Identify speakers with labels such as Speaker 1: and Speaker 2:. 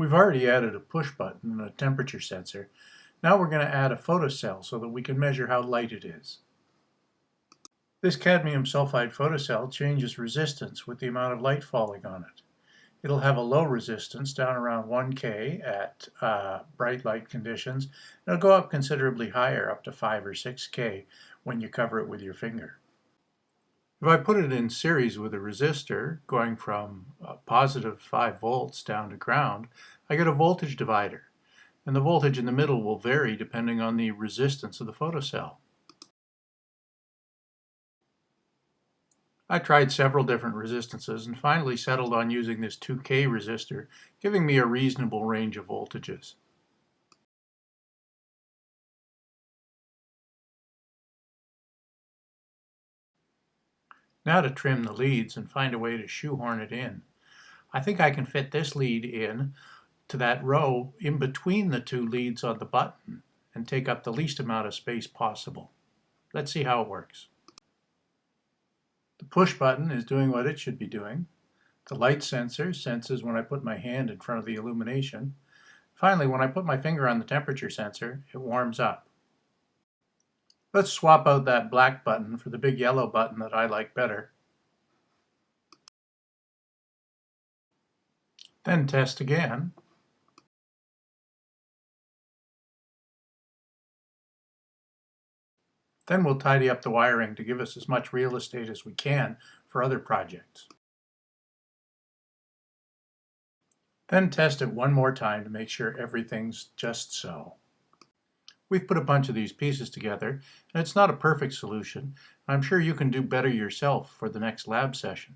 Speaker 1: We've already added a push button and a temperature sensor. Now we're going to add a photocell so that we can measure how light it is. This cadmium sulfide photocell changes resistance with the amount of light falling on it. It'll have a low resistance down around 1K at uh, bright light conditions. It'll go up considerably higher, up to 5 or 6K when you cover it with your finger. If I put it in series with a resistor going from uh, positive 5 volts down to ground, I get a voltage divider. And the voltage in the middle will vary depending on the resistance of the photocell. I tried several different resistances and finally settled on using this 2K resistor, giving me a reasonable range of voltages. Now to trim the leads and find a way to shoehorn it in. I think I can fit this lead in to that row in between the two leads on the button and take up the least amount of space possible. Let's see how it works. The push button is doing what it should be doing. The light sensor senses when I put my hand in front of the illumination. Finally, when I put my finger on the temperature sensor, it warms up. Let's swap out that black button for the big yellow button that I like better. Then test again. Then we'll tidy up the wiring to give us as much real estate as we can for other projects. Then test it one more time to make sure everything's just so. We've put a bunch of these pieces together, and it's not a perfect solution. I'm sure you can do better yourself for the next lab session.